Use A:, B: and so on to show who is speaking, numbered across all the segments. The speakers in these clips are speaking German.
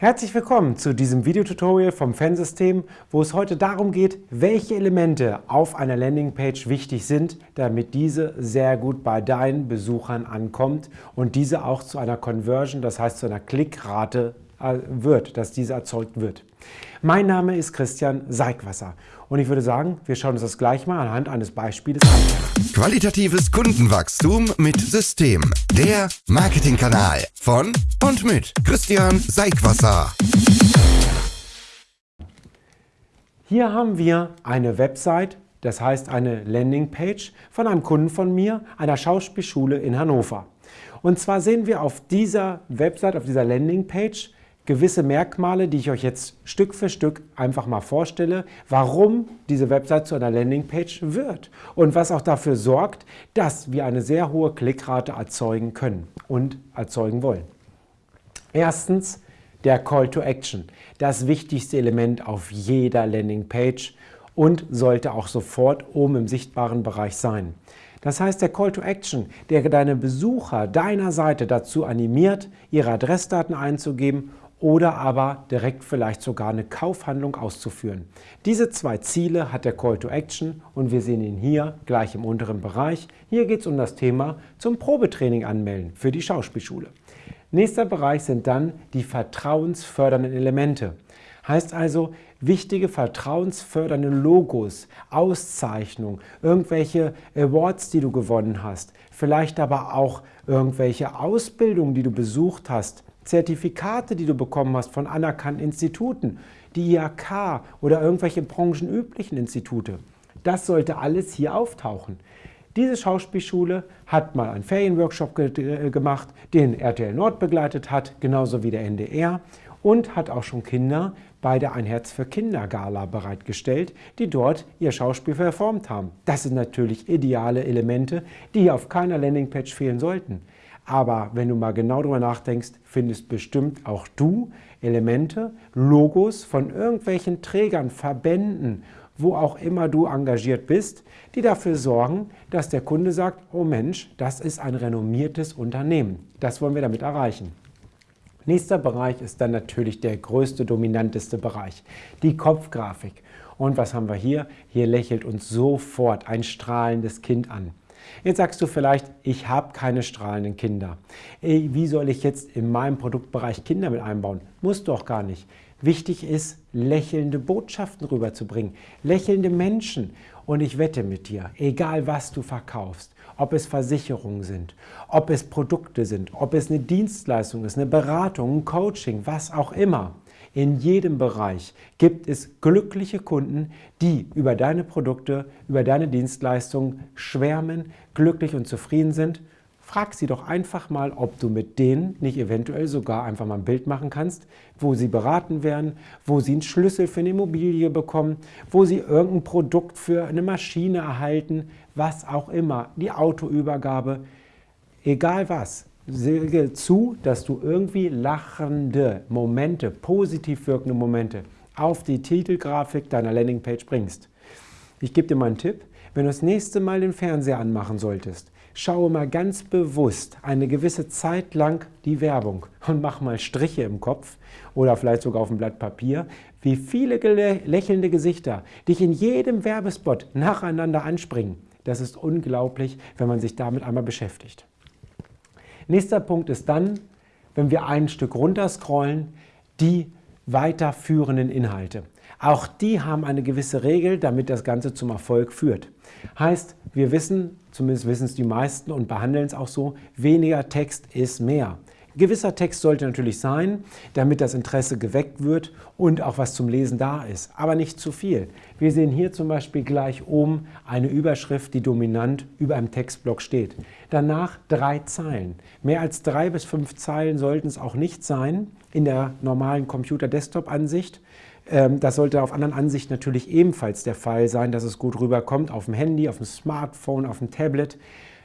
A: Herzlich willkommen zu diesem Videotutorial vom Fansystem, wo es heute darum geht, welche Elemente auf einer Landingpage wichtig sind, damit diese sehr gut bei deinen Besuchern ankommt und diese auch zu einer Conversion, das heißt zu einer Klickrate äh, wird, dass diese erzeugt wird. Mein Name ist Christian Seigwasser und ich würde sagen, wir schauen uns das gleich mal anhand eines Beispiels an.
B: Qualitatives Kundenwachstum mit System. Der Marketingkanal von und mit Christian Seigwasser.
A: Hier haben wir eine Website, das heißt eine Landingpage von einem Kunden von mir, einer Schauspielschule in Hannover. Und zwar sehen wir auf dieser Website, auf dieser Landingpage, gewisse Merkmale, die ich euch jetzt Stück für Stück einfach mal vorstelle, warum diese Website zu einer Landingpage wird und was auch dafür sorgt, dass wir eine sehr hohe Klickrate erzeugen können und erzeugen wollen. Erstens der Call to Action, das wichtigste Element auf jeder Landingpage und sollte auch sofort oben im sichtbaren Bereich sein. Das heißt, der Call to Action, der deine Besucher deiner Seite dazu animiert, ihre Adressdaten einzugeben oder aber direkt vielleicht sogar eine Kaufhandlung auszuführen. Diese zwei Ziele hat der Call to Action und wir sehen ihn hier gleich im unteren Bereich. Hier geht es um das Thema zum Probetraining anmelden für die Schauspielschule. Nächster Bereich sind dann die vertrauensfördernden Elemente. Heißt also, wichtige vertrauensfördernde Logos, Auszeichnungen, irgendwelche Awards, die du gewonnen hast, vielleicht aber auch irgendwelche Ausbildungen, die du besucht hast, Zertifikate, die du bekommen hast von anerkannten Instituten, die IHK oder irgendwelche branchenüblichen Institute. Das sollte alles hier auftauchen. Diese Schauspielschule hat mal einen Ferienworkshop ge äh, gemacht, den RTL Nord begleitet hat, genauso wie der NDR und hat auch schon Kinder bei der Ein Herz für Kinder Gala bereitgestellt, die dort ihr Schauspiel performt haben. Das sind natürlich ideale Elemente, die auf keiner Landingpage fehlen sollten. Aber wenn du mal genau darüber nachdenkst, findest bestimmt auch du Elemente, Logos von irgendwelchen Trägern, Verbänden, wo auch immer du engagiert bist, die dafür sorgen, dass der Kunde sagt, oh Mensch, das ist ein renommiertes Unternehmen. Das wollen wir damit erreichen. Nächster Bereich ist dann natürlich der größte, dominanteste Bereich, die Kopfgrafik. Und was haben wir hier? Hier lächelt uns sofort ein strahlendes Kind an. Jetzt sagst du vielleicht, ich habe keine strahlenden Kinder. Wie soll ich jetzt in meinem Produktbereich Kinder mit einbauen? Muss doch gar nicht. Wichtig ist, lächelnde Botschaften rüberzubringen, lächelnde Menschen. Und ich wette mit dir, egal was du verkaufst, ob es Versicherungen sind, ob es Produkte sind, ob es eine Dienstleistung ist, eine Beratung, ein Coaching, was auch immer, in jedem Bereich gibt es glückliche Kunden, die über deine Produkte, über deine Dienstleistungen schwärmen, glücklich und zufrieden sind. Frag sie doch einfach mal, ob du mit denen nicht eventuell sogar einfach mal ein Bild machen kannst, wo sie beraten werden, wo sie einen Schlüssel für eine Immobilie bekommen, wo sie irgendein Produkt für eine Maschine erhalten, was auch immer, die Autoübergabe, egal was sehe zu, dass du irgendwie lachende Momente, positiv wirkende Momente auf die Titelgrafik deiner Landingpage bringst. Ich gebe dir mal einen Tipp. Wenn du das nächste Mal den Fernseher anmachen solltest, schaue mal ganz bewusst eine gewisse Zeit lang die Werbung und mach mal Striche im Kopf oder vielleicht sogar auf dem Blatt Papier, wie viele lächelnde Gesichter dich in jedem Werbespot nacheinander anspringen. Das ist unglaublich, wenn man sich damit einmal beschäftigt. Nächster Punkt ist dann, wenn wir ein Stück runter scrollen, die weiterführenden Inhalte. Auch die haben eine gewisse Regel, damit das Ganze zum Erfolg führt. Heißt, wir wissen, zumindest wissen es die meisten und behandeln es auch so, weniger Text ist mehr. Gewisser Text sollte natürlich sein, damit das Interesse geweckt wird und auch was zum Lesen da ist, aber nicht zu viel. Wir sehen hier zum Beispiel gleich oben eine Überschrift, die dominant über einem Textblock steht. Danach drei Zeilen. Mehr als drei bis fünf Zeilen sollten es auch nicht sein in der normalen Computer-Desktop-Ansicht. Ähm, das sollte auf anderen Ansichten natürlich ebenfalls der Fall sein, dass es gut rüberkommt auf dem Handy, auf dem Smartphone, auf dem Tablet.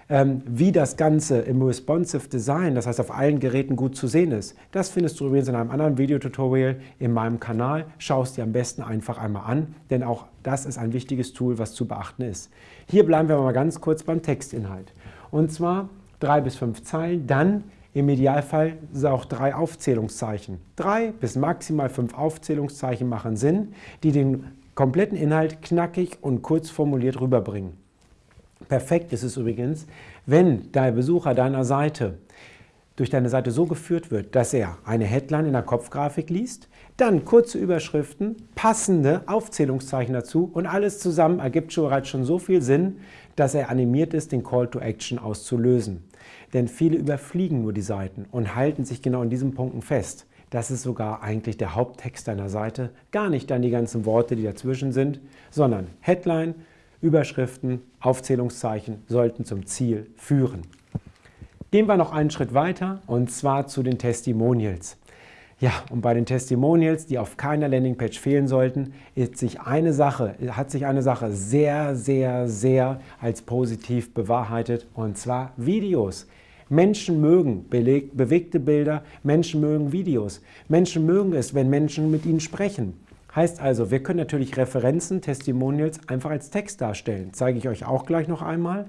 A: Ähm, wie das Ganze im Responsive Design, das heißt auf allen Geräten gut zu sehen ist, das findest du übrigens in einem anderen Videotutorial in meinem Kanal. Schau es dir am besten einfach einmal an, denn auch das ist ein wichtiges Tool, was zu beachten ist. Hier bleiben wir mal ganz kurz beim Textinhalt. Und zwar drei bis fünf Zeilen, dann Im Idealfall auch drei Aufzählungszeichen. Drei bis maximal fünf Aufzählungszeichen machen Sinn, die den kompletten Inhalt knackig und kurz formuliert rüberbringen. Perfekt ist es übrigens, wenn der Besucher deiner Seite durch deine Seite so geführt wird, dass er eine Headline in der Kopfgrafik liest, dann kurze Überschriften, passende Aufzählungszeichen dazu und alles zusammen ergibt schon bereits schon so viel Sinn, dass er animiert ist, den Call to Action auszulösen. Denn viele überfliegen nur die Seiten und halten sich genau in diesen Punkten fest. Das ist sogar eigentlich der Haupttext deiner Seite, gar nicht dann die ganzen Worte, die dazwischen sind, sondern Headline, Überschriften, Aufzählungszeichen sollten zum Ziel führen. Gehen wir noch einen Schritt weiter und zwar zu den Testimonials. Ja, und bei den Testimonials, die auf keiner Landingpage fehlen sollten, sich Sache, hat sich eine Sache sehr, sehr, sehr als positiv bewahrheitet und zwar Videos. Menschen mögen bewegte Bilder, Menschen mögen Videos. Menschen mögen es, wenn Menschen mit ihnen sprechen. Heißt also, wir können natürlich Referenzen, Testimonials einfach als Text darstellen. Zeige ich euch auch gleich noch einmal.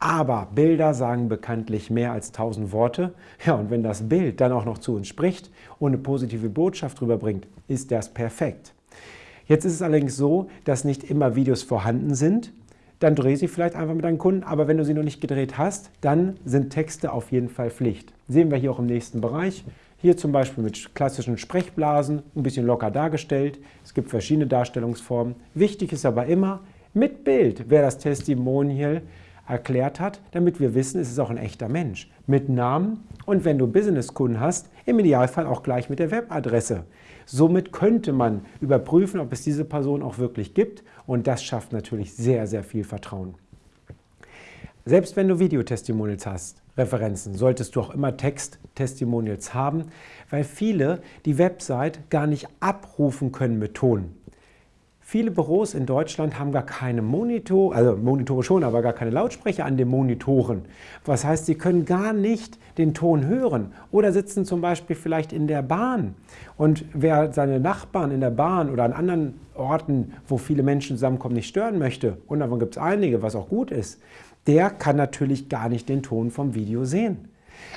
A: Aber Bilder sagen bekanntlich mehr als tausend Worte. Ja, und wenn das Bild dann auch noch zu uns spricht und eine positive Botschaft rüberbringt, ist das perfekt. Jetzt ist es allerdings so, dass nicht immer Videos vorhanden sind. Dann dreh sie vielleicht einfach mit deinen Kunden, aber wenn du sie noch nicht gedreht hast, dann sind Texte auf jeden Fall Pflicht. Sehen wir hier auch im nächsten Bereich. Hier zum Beispiel mit klassischen Sprechblasen, ein bisschen locker dargestellt. Es gibt verschiedene Darstellungsformen. Wichtig ist aber immer mit Bild, wer das Testimonial erklärt hat, damit wir wissen, es ist auch ein echter Mensch. Mit Namen und wenn du Businesskunden hast, im Idealfall auch gleich mit der Webadresse. Somit könnte man überprüfen, ob es diese Person auch wirklich gibt und das schafft natürlich sehr, sehr viel Vertrauen. Selbst wenn du Videotestimonials hast, Referenzen, solltest du auch immer Text-Testimonials haben, weil viele die Website gar nicht abrufen können mit Ton. Viele Büros in Deutschland haben gar keine Monitor, also Monitore schon, aber gar keine Lautsprecher an den Monitoren. Was heißt, sie können gar nicht den Ton hören oder sitzen zum Beispiel vielleicht in der Bahn. Und wer seine Nachbarn in der Bahn oder an anderen Orten, wo viele Menschen zusammenkommen, nicht stören möchte, und davon gibt es einige, was auch gut ist, der kann natürlich gar nicht den Ton vom Video sehen.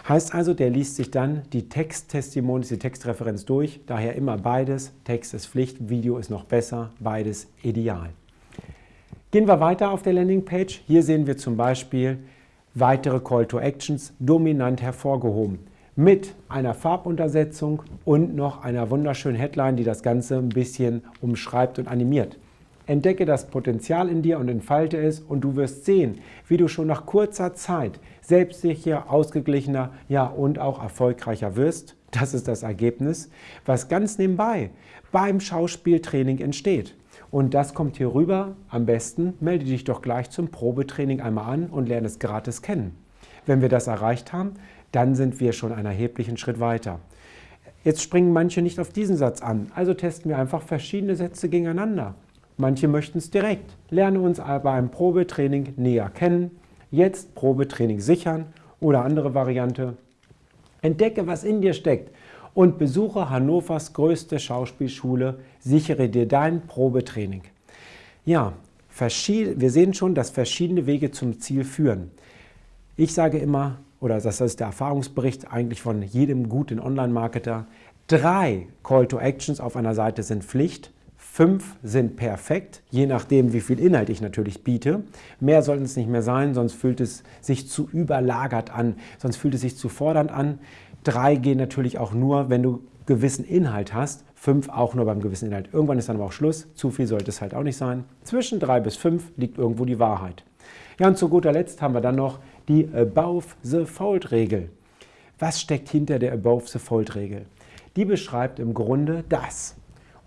A: Heißt also, der liest sich dann die Texttestimonials, die Textreferenz durch, daher immer beides. Text ist Pflicht, Video ist noch besser, beides ideal. Gehen wir weiter auf der Landingpage. Hier sehen wir zum Beispiel weitere Call to Actions dominant hervorgehoben mit einer Farbuntersetzung und noch einer wunderschönen Headline, die das Ganze ein bisschen umschreibt und animiert. Entdecke das Potenzial in dir und entfalte es und du wirst sehen, wie du schon nach kurzer Zeit selbstsicher, ausgeglichener ja, und auch erfolgreicher wirst. Das ist das Ergebnis, was ganz nebenbei beim Schauspieltraining entsteht. Und das kommt hier rüber. Am besten melde dich doch gleich zum Probetraining einmal an und lerne es gratis kennen. Wenn wir das erreicht haben, dann sind wir schon einen erheblichen Schritt weiter. Jetzt springen manche nicht auf diesen Satz an, also testen wir einfach verschiedene Sätze gegeneinander. Manche möchten es direkt. Lerne uns aber im Probetraining näher kennen. Jetzt Probetraining sichern oder andere Variante. Entdecke, was in dir steckt und besuche Hannovers größte Schauspielschule. Sichere dir dein Probetraining. Ja, wir sehen schon, dass verschiedene Wege zum Ziel führen. Ich sage immer, oder das ist der Erfahrungsbericht eigentlich von jedem guten Online-Marketer, drei Call to Actions auf einer Seite sind Pflicht Fünf sind perfekt, je nachdem, wie viel Inhalt ich natürlich biete. Mehr sollten es nicht mehr sein, sonst fühlt es sich zu überlagert an, sonst fühlt es sich zu fordernd an. Drei gehen natürlich auch nur, wenn du gewissen Inhalt hast. Fünf auch nur beim gewissen Inhalt. Irgendwann ist dann aber auch Schluss. Zu viel sollte es halt auch nicht sein. Zwischen drei bis fünf liegt irgendwo die Wahrheit. Ja, und zu guter Letzt haben wir dann noch die Above the Fold-Regel. Was steckt hinter der Above the Fold-Regel? Die beschreibt im Grunde das.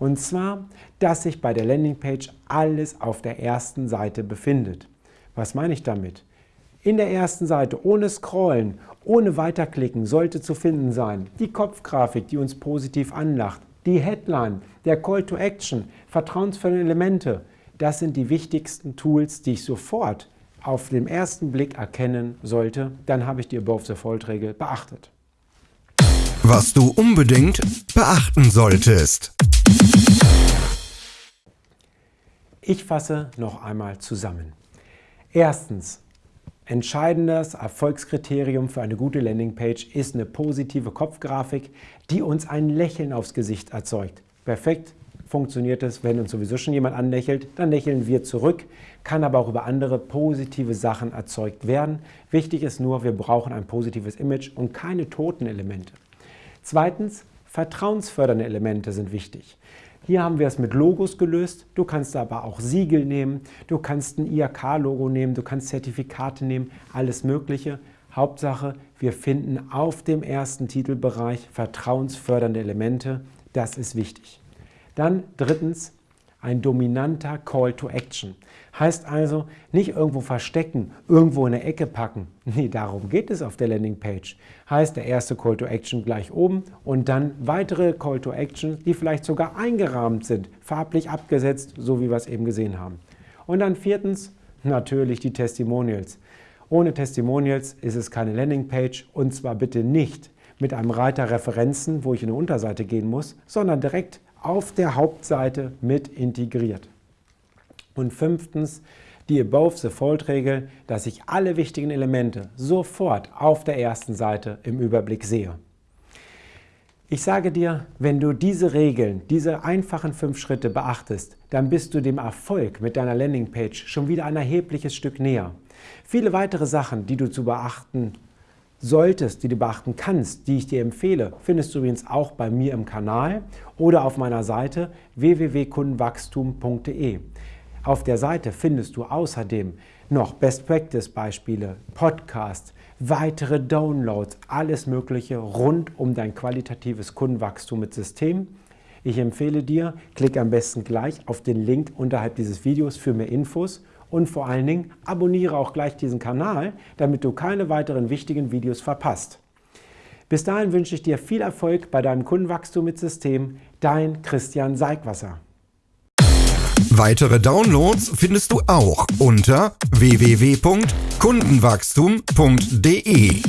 A: Und zwar, dass sich bei der Landingpage alles auf der ersten Seite befindet. Was meine ich damit? In der ersten Seite, ohne Scrollen, ohne Weiterklicken, sollte zu finden sein die Kopfgrafik, die uns positiv anlacht, die Headline, der Call to Action, vertrauensvolle Elemente. Das sind die wichtigsten Tools, die ich sofort auf den ersten Blick erkennen sollte. Dann habe ich die Above the Fold-Regel beachtet.
B: Was du unbedingt beachten solltest.
A: Ich fasse noch einmal zusammen. Erstens, Entscheidendes Erfolgskriterium für eine gute Landingpage ist eine positive Kopfgrafik, die uns ein Lächeln aufs Gesicht erzeugt. Perfekt funktioniert es, wenn uns sowieso schon jemand anlächelt, dann lächeln wir zurück, kann aber auch über andere positive Sachen erzeugt werden. Wichtig ist nur, wir brauchen ein positives Image und keine toten Elemente. Zweitens, vertrauensfördernde Elemente sind wichtig. Hier haben wir es mit Logos gelöst. Du kannst aber auch Siegel nehmen, du kannst ein IHK-Logo nehmen, du kannst Zertifikate nehmen, alles Mögliche. Hauptsache, wir finden auf dem ersten Titelbereich vertrauensfördernde Elemente. Das ist wichtig. Dann drittens, ein dominanter Call to Action. Heißt also, nicht irgendwo verstecken, irgendwo in eine Ecke packen. Nee, darum geht es auf der Landingpage. Heißt, der erste Call to Action gleich oben und dann weitere Call to Action, die vielleicht sogar eingerahmt sind, farblich abgesetzt, so wie wir es eben gesehen haben. Und dann viertens, natürlich die Testimonials. Ohne Testimonials ist es keine Landingpage und zwar bitte nicht mit einem Reiter Referenzen, wo ich in eine Unterseite gehen muss, sondern direkt auf der Hauptseite mit integriert. Und fünftens, die Above-the-Fold-Regel, dass ich alle wichtigen Elemente sofort auf der ersten Seite im Überblick sehe. Ich sage dir, wenn du diese Regeln, diese einfachen fünf Schritte beachtest, dann bist du dem Erfolg mit deiner Landingpage schon wieder ein erhebliches Stück näher. Viele weitere Sachen, die du zu beachten solltest, die du beachten kannst, die ich dir empfehle, findest du übrigens auch bei mir im Kanal oder auf meiner Seite www.kundenwachstum.de. Auf der Seite findest du außerdem noch Best Practice Beispiele, Podcasts, weitere Downloads, alles Mögliche rund um dein qualitatives Kundenwachstum mit System. Ich empfehle dir, klick am besten gleich auf den Link unterhalb dieses Videos für mehr Infos und vor allen Dingen abonniere auch gleich diesen Kanal, damit du keine weiteren wichtigen Videos verpasst. Bis dahin wünsche ich dir viel Erfolg bei deinem Kundenwachstum mit System. Dein Christian Seigwasser.
B: Weitere Downloads findest du auch unter www.kundenwachstum.de.